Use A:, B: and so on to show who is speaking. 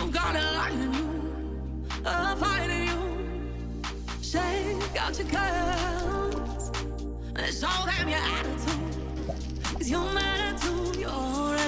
A: You've got a light in you, a fight in you. Shake out your curls and show them your attitude. Cause you're mad too. you're